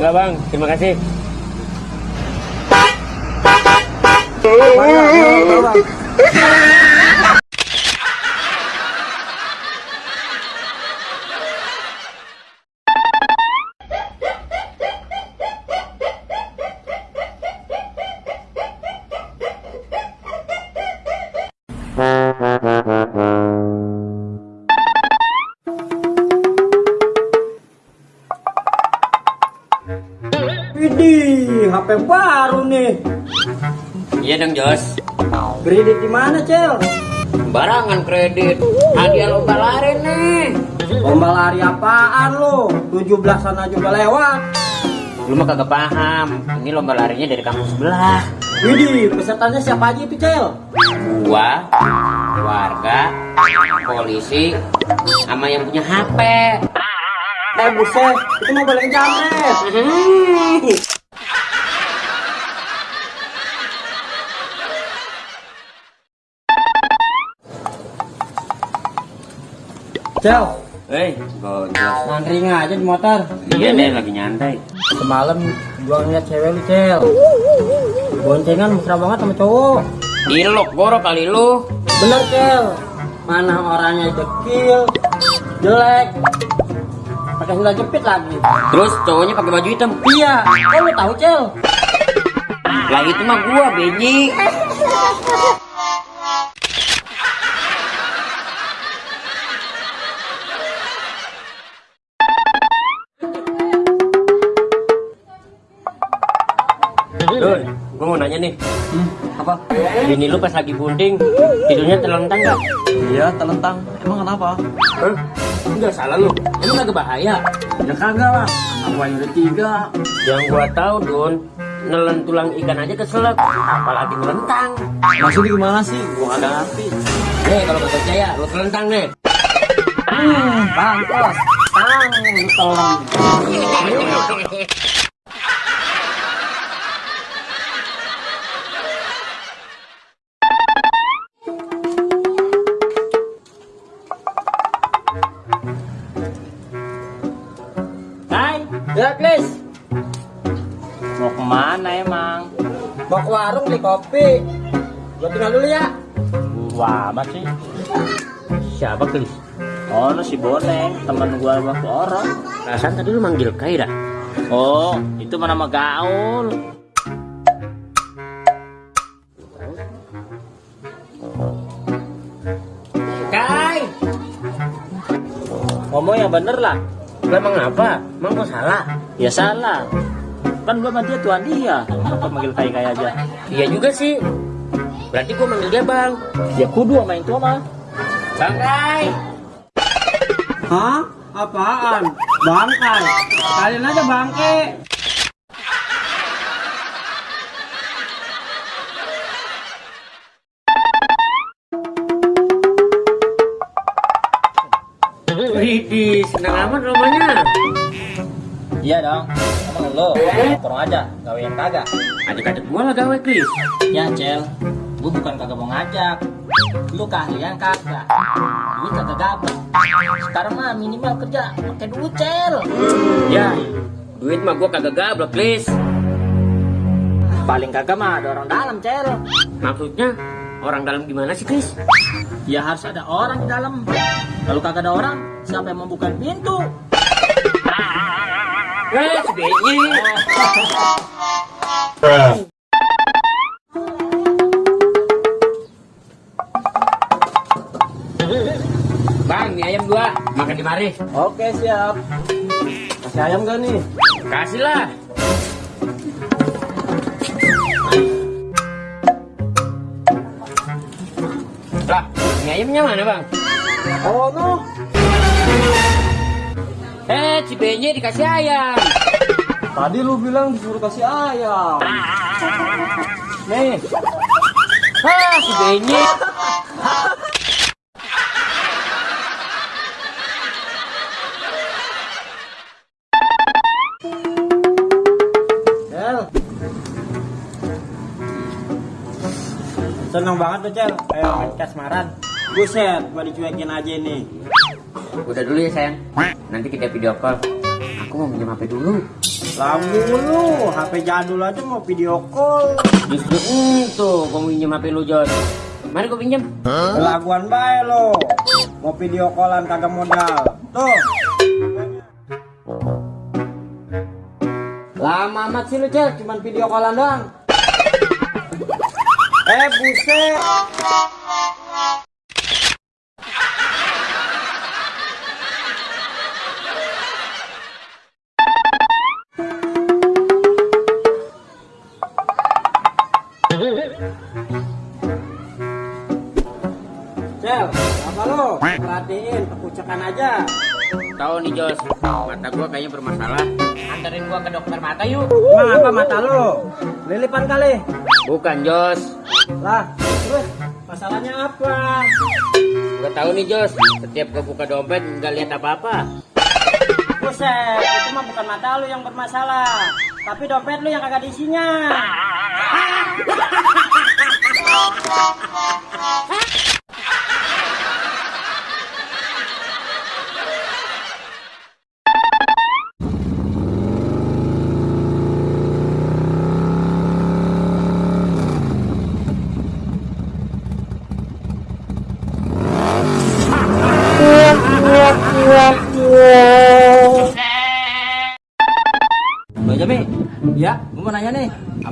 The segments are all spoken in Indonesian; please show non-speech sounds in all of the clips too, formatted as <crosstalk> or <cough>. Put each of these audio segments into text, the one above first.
Enggak bang, terima kasih. Mau, Bang. Iya dong Jos. Kredit di mana, Cel? Barangan kredit. Hadiah lomba lari nih. Lomba lari apaan lo? 17-an aja udah lewat. Lu mah kagak paham. Ini lomba larinya dari kampus sebelah. Widih, pesertanya siapa aja itu, Cel? Gua, warga, polisi, sama yang punya HP. Eh, buset, itu mau boleh jamret. Cel, Hei, gojos. ngantri aja di motor. Iya nih lagi nyantai. Semalam gua ngeliat cewek lu, Cel. Boncengan mesra banget sama cowok. Ilok boro kali lu. Bener, Cel. Mana orangnya dekil, jelek, pakai sendal jepit lagi. Terus cowoknya pakai baju hitam. Iya, kok lu tahu, Cel? Lah itu mah gua, Beji. Nanya nih. Apa? Bini lu pas lagi bunding, tidurnya terlentang gak? Iya, telentang. Emang kenapa? Hah? Enggak salah lu. Emang agak bahaya. Ya kagak lah. Apa yang udah tiga? Yang gua tahu, Dun, nelen tulang ikan aja keselak, apalagi melentang. Maksudnya gimana sih? Gua kagak ngerti. Nih, kalau nggak percaya, lu telentang nih. Hmm, pantas. Tang, lu Ya, Klis. mau ke mana emang? Mau ke warung beli kopi. Gua tinggal dulu ya. Wah, amat sih. Siapa Klis? Oh, lu si Boneng, teman gua waktu orang. Perasaan tadi lu manggil Kaira. Oh, itu mana nama gaul. Kai, Ngomong yang bener lah. Lu emang apa? Emang gua salah? Ya salah. Kan gua sama dia tuan dia. Apa manggil kayak kayak aja? Iya juga sih. Berarti gua manggil dia bang. Ya kudu sama yang tua mah. Bang Kai. Hah? Apaan? Bangkai. Kalian aja bangke. Widih, senang amat rumahnya. Iya dong. Emang lo, tolong aja, gawean kagak. Adik-adik gua lah gawe, Klis. Ya Cel, gue bukan kagak mau ngajak. Lu keahlian kagak. Duit kagak gabung. Sekarang mah minimal kerja pakai duit Cel. Ya, duit mah gua kagak gablok, Klis. Paling kagak mah ada orang dalam Cel. Maksudnya, orang dalam gimana sih, Klis? Ya harus ada orang di dalam. Kalau kagak ada orang, siapa yang membuka pintu? Eh, si Benyi. Bang, mie ayam dua. Makan di mari. Oke siap. Kasih ayam gak nih? Kasih. Lah, ayamnya mana, Bang? Oh no. Eh, Cibenye dikasih ayam. Tadi lu bilang disuruh kasih ayam. Nih, Hah, Cibenye. Cel. Seneng banget tuh Cel, kayak main kasmaran. Buset, gua dicuekin aja nih. Udah dulu ya sayang. Nanti kita video call. Aku mau minjem HP dulu. Lamu lu, HP jadul aja mau video call. Justru itu, gua mau minjem HP lu Jos. Mari gua pinjam. Laguan bae lo. Mau video callan kagak modal. Tuh. Lama amat sih lu Cel, cuman video callan doang. Eh buset. Pekucakan aja. Tahu nih Jos, mata gua kayaknya bermasalah. Anterin gua ke dokter mata yuk. Emang apa mata lo? Lilipan kali. Bukan Jos. Lah, terus masalahnya apa? Gak tahu nih Jos, setiap gua buka dompet nggak lihat apa-apa. Buset, itu mah bukan mata lu yang bermasalah. Tapi dompet lu yang kagak diisinya. <laughs>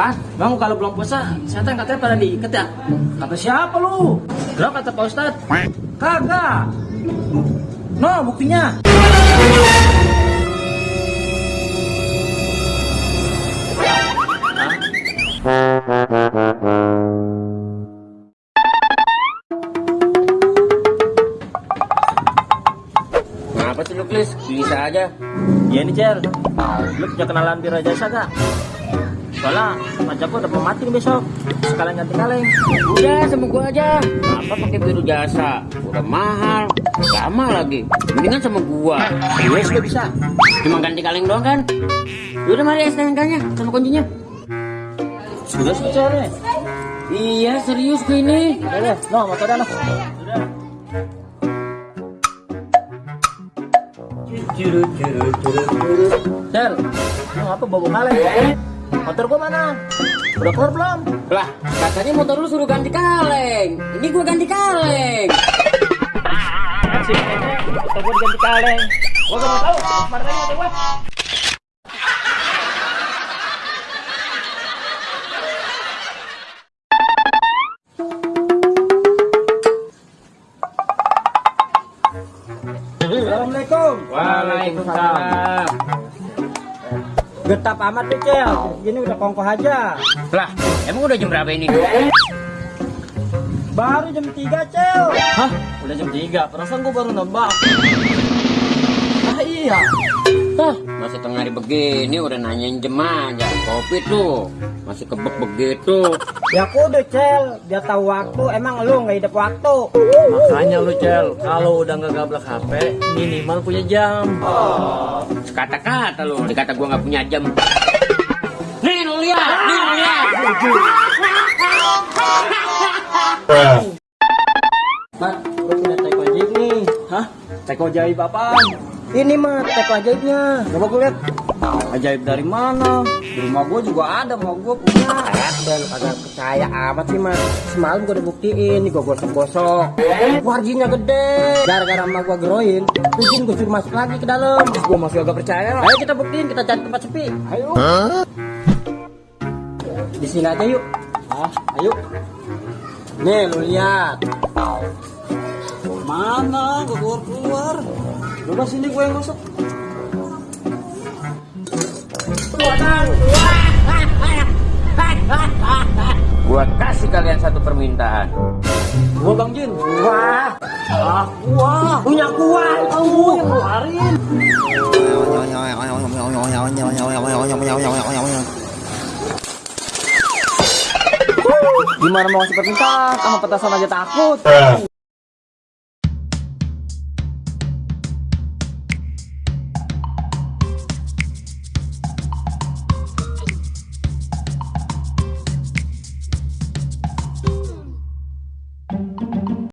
Apa? Bang, kalau belum puasa, setan katanya pada diikat ya? Kata siapa lu? Kenapa kata Pak Ustad? Kagak. No, buktinya. Kenapa sih lu? Bisa aja. Iya nih Cel, lu punya kenalan Bira Jasa gak? Soalnya pacar gua udah mau mati besok Sekalian ganti kaleng Udah sama gua aja. Apa pakai biru jasa? Udah mahal, lama lagi. Mendingan sama gua. Iya juga bisa Cuma ganti kaleng doang kan? Udah mari STNK-nya sama kuncinya. Sudah nih Iya serius gue ini. Udah, no motor dah no Cel, lu apa bawa kaleng? Motor gua mana? Udah keluar belum? Lah, katanya motor lu suruh ganti kaleng. Ini gua ganti kaleng. Masih motor gua diganti kaleng Gua gak mau tahu, aja motor gua Assalamualaikum. Waalaikumsalam. Getap amat nih Cel. Gini udah kongkoh aja. Lah, emang udah jam berapa ini? Baru jam 3 Cel. Hah? Udah jam 3, perasaan gua baru nembak Ah iya Hah, masih tengah hari begini udah nanyain jam aja. Kopi tuh, masih kebek begitu. Ya kudu Cel, dia tahu waktu. Emang lu nggak hidup waktu. Makanya lu Cel, kalau udah nggak gablak HP, minimal punya jam Kata-kata lu, dikata gua nggak punya jam. Nih lu lihat, nih lu lihat. Mat, gue punya teko ajaib nih. Hah? Teko ajaib apaan? Ini mah teko ajaibnya. Coba gue lihat. Ajaib dari mana? Di rumah gue juga ada, mau gue punya. Lu kagak percaya amat sih mas. Semalam gue udah buktiin, nih gue gosok-gosok. Warjinya gede. Gara-gara emak gue geroin, jin gue suruh masuk lagi ke dalam. Gua masih agak percaya Ayo kita buktiin, kita cari tempat sepi. Ayo. Di sini aja yuk. Ah, ayo. Nih lu lihat. Mana? Gak keluar-keluar Coba sini gue yang masuk. Gua kasih kalian satu permintaan. Gua Bang Jin Wah, Ah, gua punya kuat. Aku yang ngeluarin. Gimana mau ngasih permintaan? Sama petasan aja takut